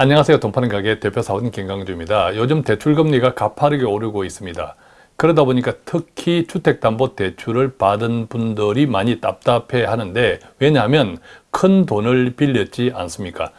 안녕하세요. 돈 파는 가게 대표 사원 김강주입니다. 요즘 대출금리가 가파르게 오르고 있습니다. 그러다 보니까 특히 주택담보대출을 받은 분들이 많이 답답해 하는데 왜냐하면 큰 돈을 빌렸지 않습니까?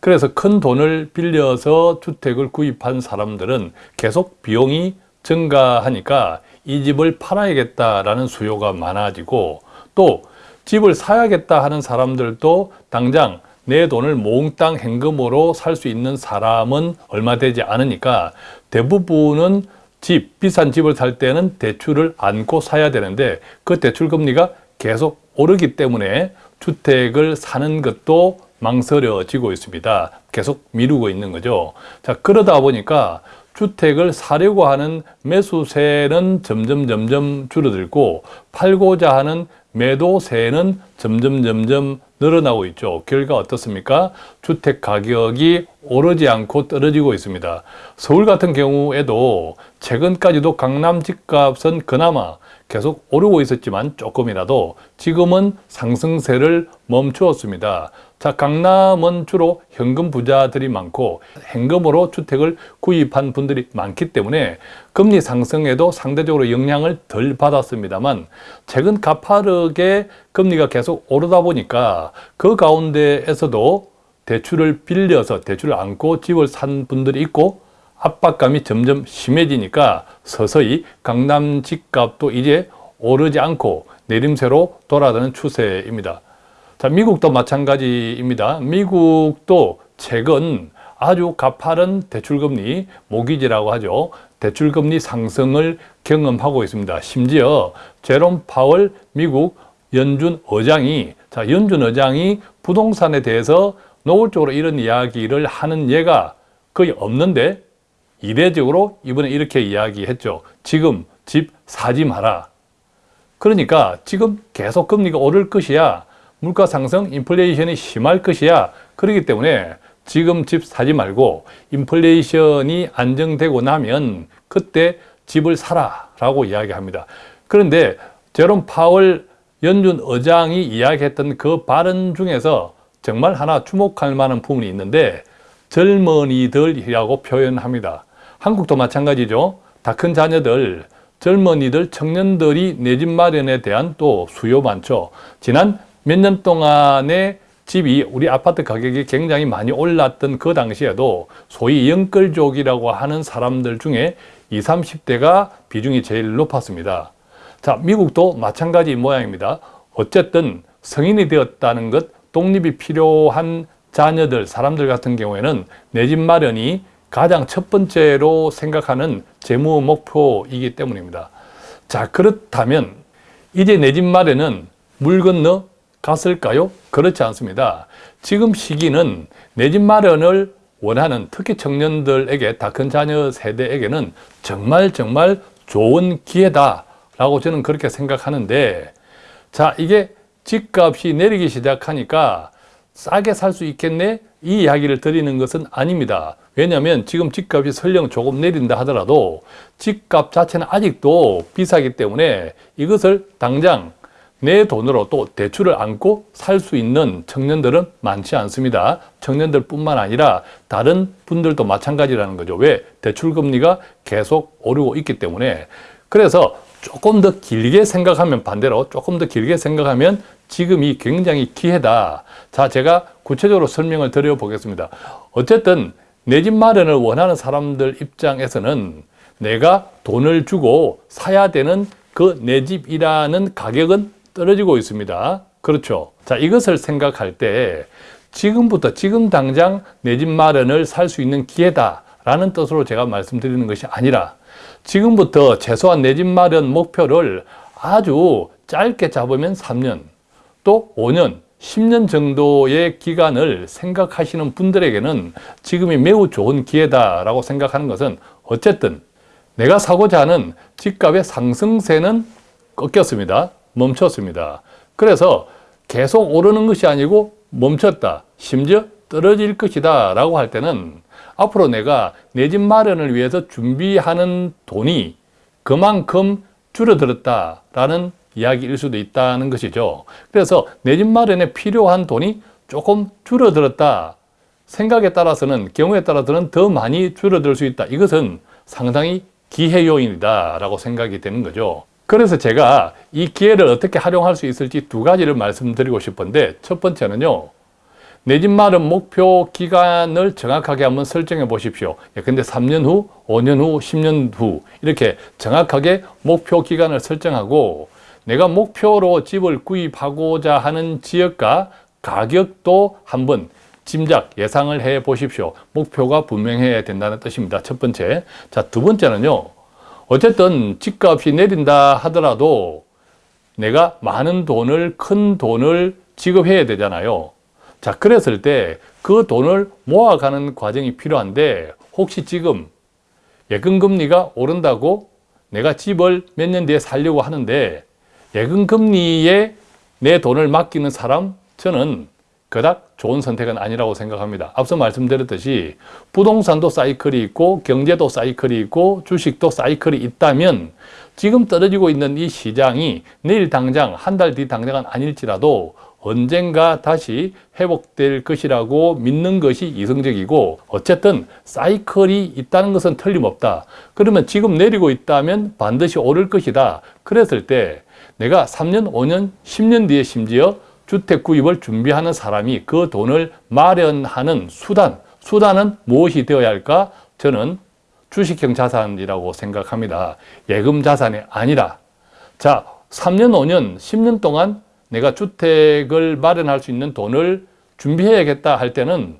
그래서 큰 돈을 빌려서 주택을 구입한 사람들은 계속 비용이 증가하니까 이 집을 팔아야겠다라는 수요가 많아지고 또 집을 사야겠다 하는 사람들도 당장 내 돈을 몽땅 현금으로 살 수 있는 사람은 얼마 되지 않으니까 대부분은 집, 비싼 집을 살 때는 대출을 안고 사야 되는데 그 대출 금리가 계속 오르기 때문에 주택을 사는 것도 망설여지고 있습니다. 계속 미루고 있는 거죠. 자, 그러다 보니까 주택을 사려고 하는 매수세는 점점 점점 줄어들고 팔고자 하는 매도세는 점점 점점 늘어나고 있죠. 결과 어떻습니까? 주택 가격이 오르지 않고 떨어지고 있습니다. 서울 같은 경우에도 최근까지도 강남 집값은 그나마 계속 오르고 있었지만 조금이라도 지금은 상승세를 멈추었습니다. 자, 강남은 주로 현금 부자들이 많고 현금으로 주택을 구입한 분들이 많기 때문에 금리 상승에도 상대적으로 영향을 덜 받았습니다만 최근 가파르게 금리가 계속 오르다 보니까 그 가운데에서도 대출을 빌려서 대출을 안고 집을 산 분들이 있고 압박감이 점점 심해지니까 서서히 강남 집값도 이제 오르지 않고 내림세로 돌아가는 추세입니다. 자, 미국도 마찬가지입니다. 미국도 최근 아주 가파른 대출금리, 모기지라고 하죠. 대출금리 상승을 경험하고 있습니다. 심지어 제롬 파월 미국 연준 의장이 자 연준 의장이 부동산에 대해서 노골적으로 이런 이야기를 하는 예가 거의 없는데 이례적으로 이번에 이렇게 이야기했죠. 지금 집 사지 마라. 그러니까 지금 계속 금리가 오를 것이야. 물가 상승, 인플레이션이 심할 것이야. 그렇기 때문에 지금 집 사지 말고 인플레이션이 안정되고 나면 그때 집을 사라 라고 이야기합니다. 그런데 제롬 파월 연준 의장이 이야기했던 그 발언 중에서 정말 하나 주목할 만한 부분이 있는데 젊은이들이라고 표현합니다. 한국도 마찬가지죠. 다 큰 자녀들, 젊은이들, 청년들이 내 집 마련에 대한 또 수요 많죠. 지난 몇 년 동안에 집이 우리 아파트 가격이 굉장히 많이 올랐던 그 당시에도 소위 영끌족이라고 하는 사람들 중에 20, 30대가 비중이 제일 높았습니다. 자, 미국도 마찬가지 모양입니다. 어쨌든 성인이 되었다는 것, 독립이 필요한 자녀들, 사람들 같은 경우에는 내 집 마련이 가장 첫 번째로 생각하는 재무 목표이기 때문입니다. 자, 그렇다면 이제 내 집 마련은 물 건너 갔을까요? 그렇지 않습니다. 지금 시기는 내 집 마련을 원하는 특히 청년들에게 다 큰 자녀 세대에게는 정말 정말 좋은 기회다 라고 저는 그렇게 생각하는데 자 이게 집값이 내리기 시작하니까 싸게 살 수 있겠네? 이 이야기를 드리는 것은 아닙니다. 왜냐하면 지금 집값이 설령 조금 내린다 하더라도 집값 자체는 아직도 비싸기 때문에 이것을 당장 내 돈으로 또 대출을 안고 살 수 있는 청년들은 많지 않습니다. 청년들 뿐만 아니라 다른 분들도 마찬가지라는 거죠. 왜? 대출금리가 계속 오르고 있기 때문에 그래서 조금 더 길게 생각하면 반대로 조금 더 길게 생각하면 지금이 굉장히 기회다. 자, 제가 구체적으로 설명을 드려보겠습니다. 어쨌든 내 집 마련을 원하는 사람들 입장에서는 내가 돈을 주고 사야 되는 그 내 집이라는 가격은 떨어지고 있습니다. 그렇죠. 자, 이것을 생각할 때 지금부터 지금 당장 내 집 마련을 살 수 있는 기회다 라는 뜻으로 제가 말씀드리는 것이 아니라 지금부터 최소한 내 집 마련 목표를 아주 짧게 잡으면 3년 또 5년 10년 정도의 기간을 생각하시는 분들에게는 지금이 매우 좋은 기회다라고 생각하는 것은 어쨌든 내가 사고자 하는 집값의 상승세는 꺾였습니다. 멈췄습니다. 그래서 계속 오르는 것이 아니고 멈췄다. 심지어 떨어질 것이다 라고 할 때는 앞으로 내가 내 집 마련을 위해서 준비하는 돈이 그만큼 줄어들었다 라는 이야기일 수도 있다는 것이죠. 그래서 내 집 마련에 필요한 돈이 조금 줄어들었다. 생각에 따라서는 경우에 따라서는 더 많이 줄어들 수 있다. 이것은 상당히 기회 요인이다 라고 생각이 되는 거죠. 그래서 제가 이 기회를 어떻게 활용할 수 있을지 두 가지를 말씀드리고 싶은데 첫 번째는요. 내 집 마련 목표 기간을 정확하게 한번 설정해 보십시오. 예, 근데 3년 후, 5년 후, 10년 후 이렇게 정확하게 목표 기간을 설정하고 내가 목표로 집을 구입하고자 하는 지역과 가격도 한번 짐작, 예상을 해 보십시오. 목표가 분명해야 된다는 뜻입니다. 첫 번째. 자, 두 번째는요. 어쨌든 집값이 내린다 하더라도 내가 많은 돈을, 큰 돈을 지급해야 되잖아요. 자, 그랬을 때 그 돈을 모아가는 과정이 필요한데 혹시 지금 예금금리가 오른다고 내가 집을 몇 년 뒤에 살려고 하는데 예금금리에 내 돈을 맡기는 사람 저는 그닥 좋은 선택은 아니라고 생각합니다. 앞서 말씀드렸듯이 부동산도 사이클이 있고 경제도 사이클이 있고 주식도 사이클이 있다면 지금 떨어지고 있는 이 시장이 내일 당장 한 달 뒤 당장은 아닐지라도 언젠가 다시 회복될 것이라고 믿는 것이 이성적이고 어쨌든 사이클이 있다는 것은 틀림없다. 그러면 지금 내리고 있다면 반드시 오를 것이다. 그랬을 때 내가 3년, 5년, 10년 뒤에 심지어 주택 구입을 준비하는 사람이 그 돈을 마련하는 수단, 수단은 무엇이 되어야 할까? 저는 주식형 자산이라고 생각합니다. 예금 자산이 아니라 자, 3년, 5년, 10년 동안 내가 주택을 마련할 수 있는 돈을 준비해야겠다 할 때는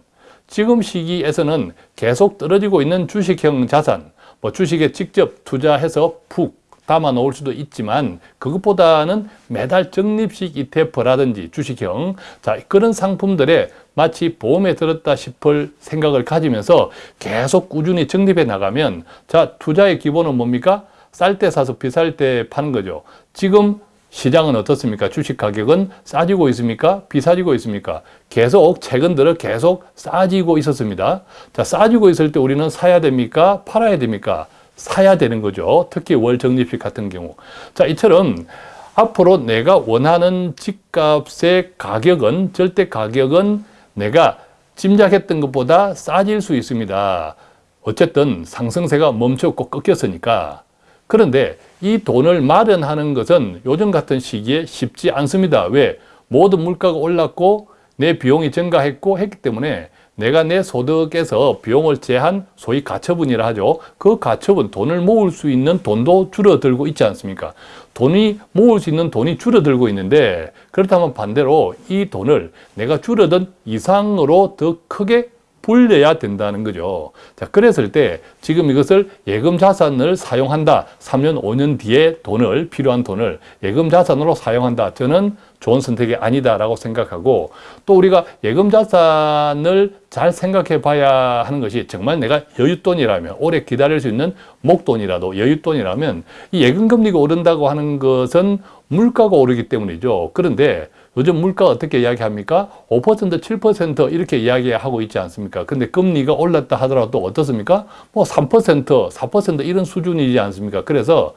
지금 시기에서는 계속 떨어지고 있는 주식형 자산, 뭐 주식에 직접 투자해서 푹 담아 놓을 수도 있지만 그것보다는 매달 적립식 ETF라든지 주식형 자 그런 상품들에 마치 보험에 들었다 싶을 생각을 가지면서 계속 꾸준히 적립해 나가면 자 투자의 기본은 뭡니까? 쌀 때 사서 비쌀 때 파는 거죠. 지금 시장은 어떻습니까? 주식 가격은 싸지고 있습니까? 비싸지고 있습니까? 계속 최근 들어 계속 싸지고 있었습니다. 자, 싸지고 있을 때 우리는 사야 됩니까? 팔아야 됩니까? 사야 되는 거죠. 특히 월 적립식 같은 경우. 자, 이처럼 앞으로 내가 원하는 집값의 가격은 절대 가격은 내가 짐작했던 것보다 싸질 수 있습니다. 어쨌든 상승세가 멈췄고 꺾였으니까 그런데 이 돈을 마련하는 것은 요즘 같은 시기에 쉽지 않습니다. 왜? 모든 물가가 올랐고 내 비용이 증가했고 했기 때문에 내가 내 소득에서 비용을 제한 소위 가처분이라 하죠. 그 가처분, 돈을 모을 수 있는 돈도 줄어들고 있지 않습니까? 돈이 모을 수 있는 돈이 줄어들고 있는데 그렇다면 반대로 이 돈을 내가 줄어든 이상으로 더 크게 불려야 된다는 거죠. 자, 그랬을 때 지금 이것을 예금 자산을 사용한다. 3년, 5년 뒤에 돈을, 필요한 돈을 예금 자산으로 사용한다. 저는 좋은 선택이 아니다라고 생각하고 또 우리가 예금 자산을 잘 생각해 봐야 하는 것이 정말 내가 여윳돈이라면 오래 기다릴 수 있는 목돈이라도 여윳돈이라면 이 예금 금리가 오른다고 하는 것은 물가가 오르기 때문이죠. 그런데 요즘 물가 어떻게 이야기합니까? 5% 7% 이렇게 이야기하고 있지 않습니까? 근데 금리가 올랐다 하더라도 어떻습니까? 뭐 3% 4% 이런 수준이지 않습니까? 그래서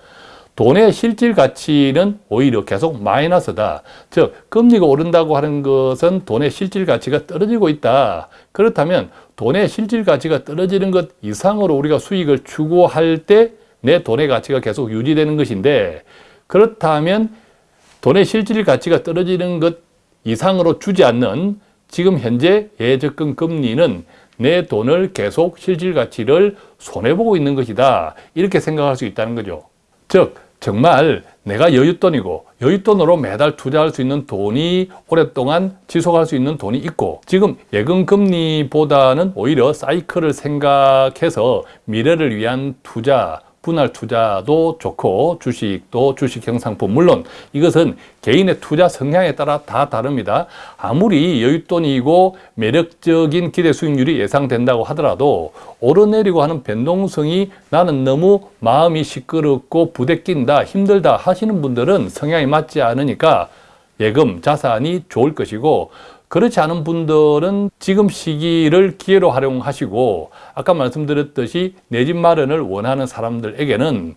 돈의 실질 가치는 오히려 계속 마이너스다. 즉 금리가 오른다고 하는 것은 돈의 실질 가치가 떨어지고 있다. 그렇다면 돈의 실질 가치가 떨어지는 것 이상으로 우리가 수익을 추구할 때 내 돈의 가치가 계속 유지되는 것인데 그렇다면 돈의 실질 가치가 떨어지는 것 이상으로 주지 않는 지금 현재 예적금 금리는 내 돈을 계속 실질 가치를 손해보고 있는 것이다. 이렇게 생각할 수 있다는 거죠. 즉 정말 내가 여윳돈이고 여윳돈으로 매달 투자할 수 있는 돈이 오랫동안 지속할 수 있는 돈이 있고 지금 예금 금리보다는 오히려 사이클을 생각해서 미래를 위한 투자 분할 투자도 좋고 주식도 주식형 상품 물론 이것은 개인의 투자 성향에 따라 다 다릅니다. 아무리 여윳돈이고 매력적인 기대 수익률이 예상된다고 하더라도 오르내리고 하는 변동성이 나는 너무 마음이 시끄럽고 부대낀다 힘들다 하시는 분들은 성향이 맞지 않으니까 예금 자산이 좋을 것이고 그렇지 않은 분들은 지금 시기를 기회로 활용하시고 아까 말씀드렸듯이 내 집 마련을 원하는 사람들에게는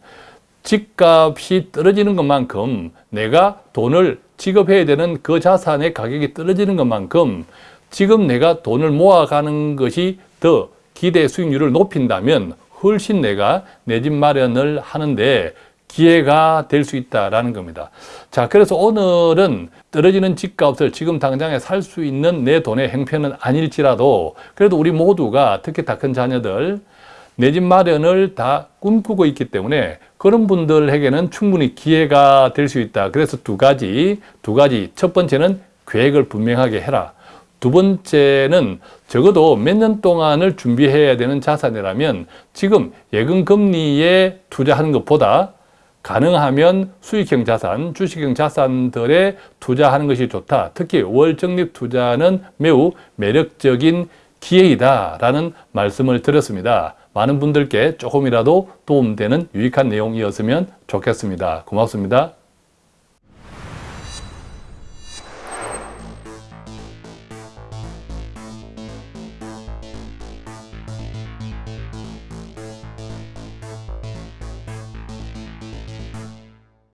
집값이 떨어지는 것만큼 내가 돈을 지급해야 되는 그 자산의 가격이 떨어지는 것만큼 지금 내가 돈을 모아가는 것이 더 기대 수익률을 높인다면 훨씬 내가 내 집 마련을 하는데 기회가 될 수 있다라는 겁니다. 자, 그래서 오늘은 떨어지는 집값을 지금 당장에 살 수 있는 내 돈의 행편은 아닐지라도 그래도 우리 모두가 특히 다 큰 자녀들 내 집 마련을 다 꿈꾸고 있기 때문에 그런 분들에게는 충분히 기회가 될 수 있다. 그래서 두 가지, 두 가지. 첫 번째는 계획을 분명하게 해라. 두 번째는 적어도 몇 년 동안을 준비해야 되는 자산이라면 지금 예금 금리에 투자하는 것보다 가능하면 수익형 자산, 주식형 자산들에 투자하는 것이 좋다. 특히 월적립 투자는 매우 매력적인 기회이다라는 말씀을 드렸습니다. 많은 분들께 조금이라도 도움되는 유익한 내용이었으면 좋겠습니다. 고맙습니다.